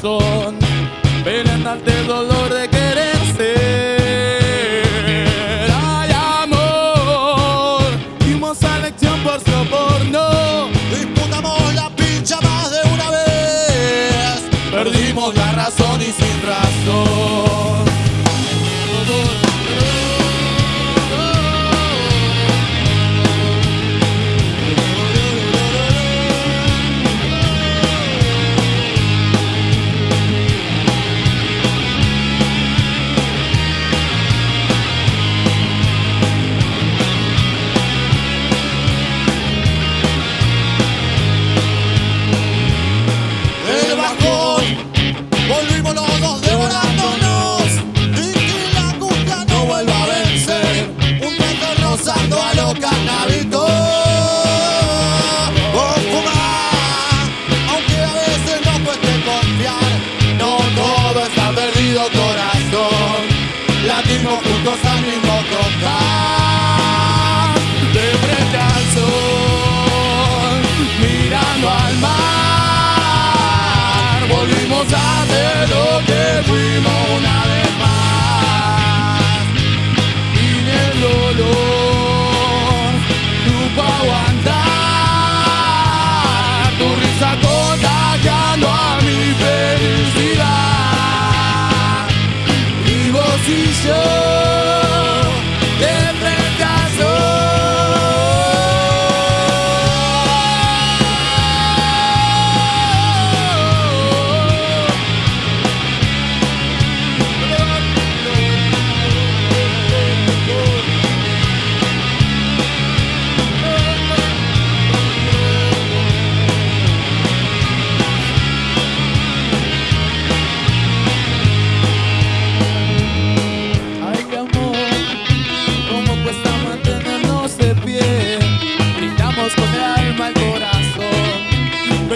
corazón, dolor de que los.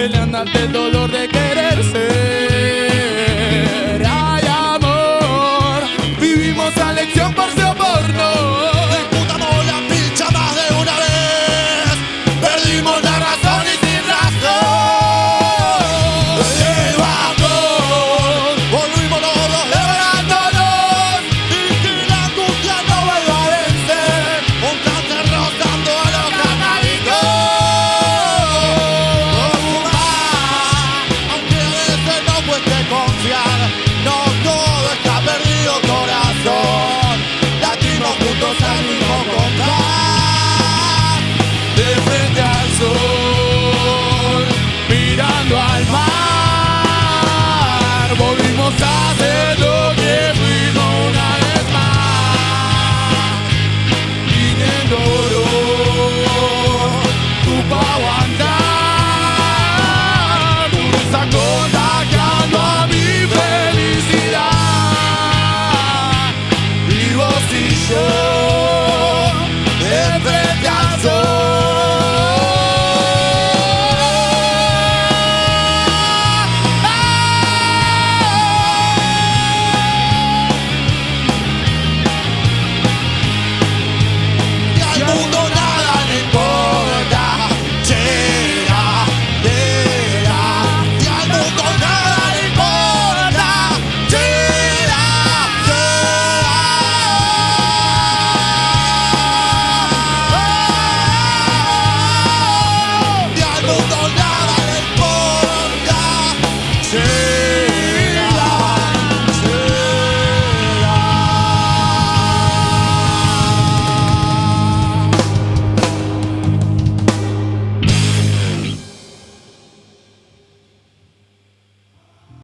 pelean ante el dolor de quererse.